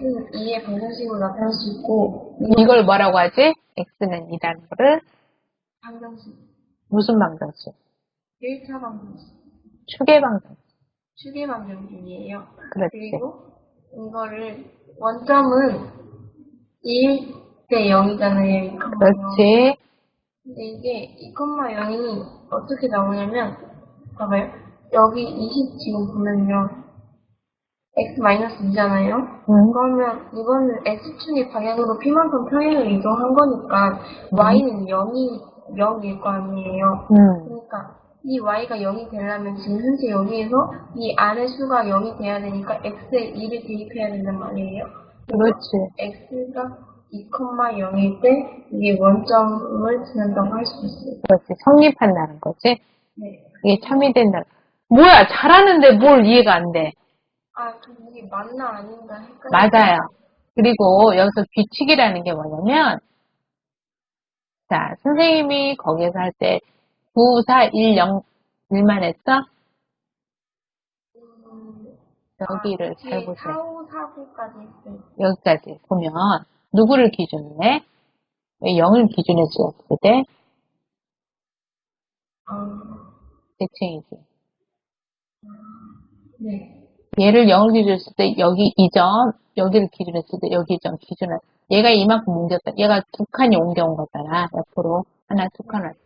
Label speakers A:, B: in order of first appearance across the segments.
A: x의 방정식으로 나타낼 수 있고
B: 이걸 뭐라고 하지? x는 2라는 거를
A: 방정식,
B: 무슨 방정식?
A: 1차 방정식,
B: 축의 방정식.
A: 추계 방정식이에요.
B: 그렇지.
A: 그리고 이거를 원점은 1 대 0이잖아요.
B: 그렇지.
A: 근데 이게 2,0이 어떻게 나오냐면 봐봐요. 여기 20 지금 보면요. X-2잖아요.
B: 응.
A: 그러면 이거는 x축의 방향으로 p만큼 평행을 이동한 거니까 y는 0이 0일 거 아니에요.
B: 응.
A: 그러니까 이 y가 0이 되려면 지금 현재 여기에서 이 아래 수가 0이 돼야 되니까 x에 2를 대입해야 된단 말이에요.
B: 그렇지.
A: x가 2,0일 때 이게 원점을 지난다고 할 수 있어요.
B: 그렇지. 성립한다는 거지.
A: 네.
B: 이게 참이 된다. 뭐야, 잘하는데 뭘 이해가 안 돼.
A: 아, 저 이게 맞나 아닌가 헷갈려.
B: 맞아요. 그리고 여기서 규칙이라는 게 뭐냐면, 자, 선생님이 거기에서 할 때 9, 4, 1, 0, 1만 했어?
A: 음,
B: 여기를
A: 아,
B: 잘 보세요.
A: 4, 5, 4, 9까지 했어요.
B: 여기까지 보면, 누구를 기준으로 해? 왜 0을 기준으로 지었을 때?
A: 아,
B: 대칭이지.
A: 네.
B: 얘를 0을 기준으로 했을 때, 여기 2점, 여기를 기준으로 했을 때, 여기 2점 기준으로. 얘가 이만큼 옮겼다. 얘가 두 칸이 옮겨온 거잖아. 옆으로. 하나, 두 칸 왔지.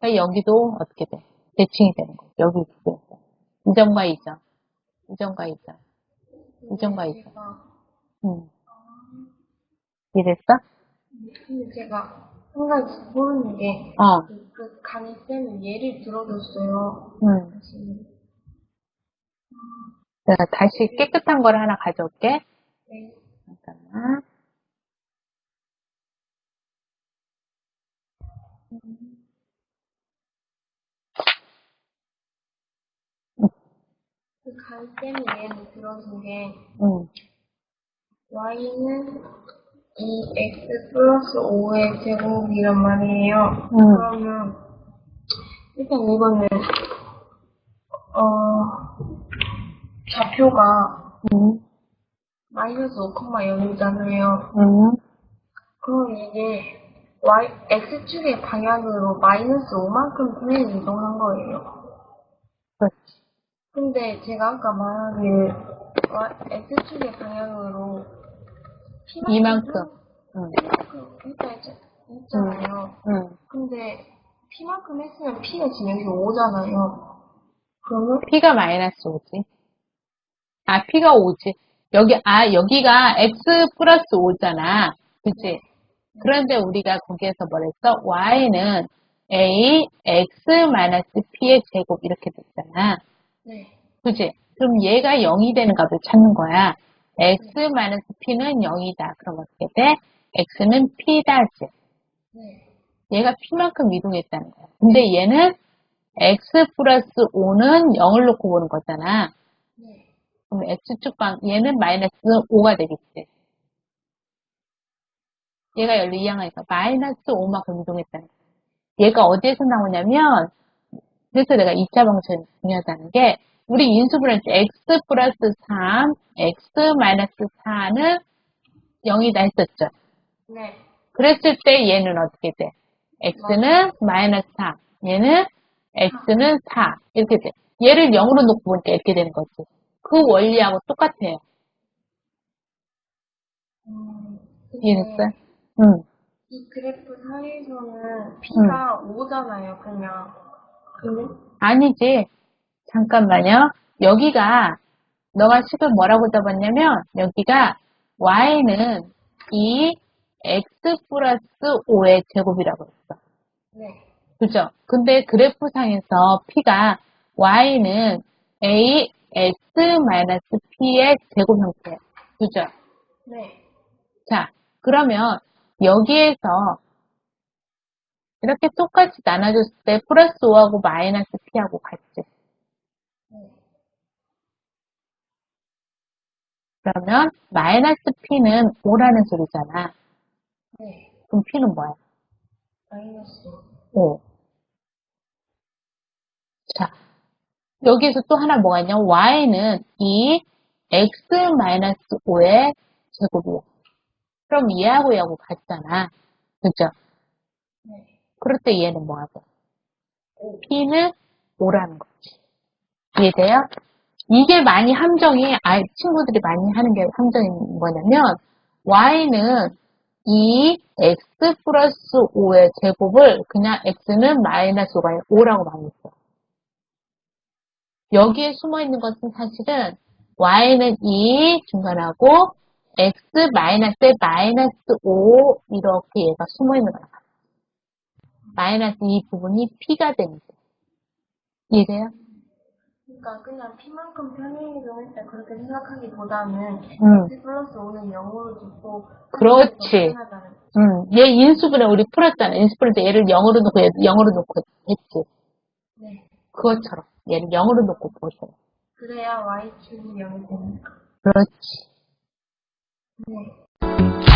B: 그러니까 여기도 어떻게 돼? 대칭이 되는 거야. 여기. 2점과 2점. 2점과 2점. 이점과 이점.
A: 제가,
B: 음. 이랬어?
A: 제가 한 가지 모르는 게,
B: 어.
A: 그, 그 강의 쌤은 예를 들어줬어요.
B: 음. 내가 다시 깨끗한 걸 하나 가져올게.
A: 네.
B: 잠깐만.
A: 그 강의 쌤이 예를 들어준 게,
B: 음.
A: y는 2x 플러스 5의 제곱이란 말이에요.
B: 음.
A: 그러면 일단 이거는 어 좌표가
B: 음.
A: 마이너스 5,0이잖아요.
B: 음.
A: 그럼 이게 y x축의 방향으로 마이너스 5만큼 평행 이동한 거예요.
B: 그렇지.
A: 근데 제가 아까 말하길 x축의 방향으로
B: 이만큼. 음.
A: P만큼 했다 했- 했잖아요.
B: 음.
A: 근데 P만큼 했으면 P가 지금 여기 5잖아요. 그러면
B: P가 마이너스 5지. 아, P가 5지. 여기, 아, 여기가 X 플러스 5잖아. 그치? 그런데 우리가 거기에서 뭐랬어? Y는 A, X 마이너스 P의 제곱 이렇게 됐잖아.
A: 네,
B: 그치? 그럼 얘가 0이 되는 값을 찾는 거야. X 마이너스 P는 0이다. 그럼 어떻게 돼? X는 P다지.
A: 네,
B: 얘가 P만큼 이동했다는 거야. 근데 얘는 X 플러스 5는 0을 놓고 보는 거잖아.
A: 네,
B: 그럼 X축 방, 얘는 마이너스 5가 되겠지. 얘가 열로 이항하니까 마이너스 5만큼 이동했다는 거야. 얘가 어디에서 나오냐면, 그래서 내가 2차 방정이 중요하다는 게, 우리 인수분할 때 X 플러스 3, X 마이너스 4는 0이다 했었죠.
A: 네,
B: 그랬을 때 얘는 어떻게 돼? x는 마이너스 4, 얘는 x는 4 이렇게 돼. 얘를 0으로 놓고 보니까 이렇게 되는 거지. 그 원리하고 똑같아요.
A: 음,
B: 이해했어요? 응.
A: 이 그래프 사이에서는 P가 5잖아요, 그냥. 근데
B: 아니지. 잠깐만요. 여기가 너가 식을 뭐라고 잡았냐면 여기가 y는 2 x 플러스 5의 제곱이라고 했어.
A: 네,
B: 그죠? 근데 그래프상에서 P가 Y는 A, X 마이너스 P의 제곱 형태. 그죠?
A: 네,
B: 자, 그러면 여기에서 이렇게 똑같이 나눠줬을 때 플러스 5하고 마이너스 P하고 같지.
A: 네,
B: 그러면 마이너스 P는 5라는 소리잖아.
A: 네,
B: 그럼 P는 뭐야?
A: 마이너스
B: 5. 자, 여기에서 또 하나 뭐가 있냐? y는 2 x 마이너스 5의 제곱이에요. 그럼 얘하고 얘하고 같잖아. 그죠?
A: 네.
B: 그럴 때 얘는 뭐하고? P는 5라는 거지. 이해돼요? 이게 많이 함정이, 아, 친구들이 많이 하는 게 함정이 뭐냐면, Y는 이 X 플러스 5의 제곱을 그냥 X는 마이너스 5가 아니라 5라고 많이 써. 여기에 숨어 있는 것은 사실은 Y는 2 중간하고 X 마이너스에 마이너스 5 이렇게 얘가 숨어 있는 거야. 마이너스 이 부분이 P가 되는 거예요. 이해돼요?
A: 그러니까 그냥 P만큼 이동할 때 그렇게 생각하기보다는
B: 응.
A: X 플러스 5는 0으로 두고
B: 그렇지. 응. 얘 인수분해 우리 풀었잖아. 인수분해 때 얘를 0으로 놓고 얘를 0으로 놓고 했지.
A: 네.
B: 그것처럼 얘를 0으로 놓고 보세요.
A: 그래야 Y축이 0이 되니까.
B: 그렇지.
A: 네.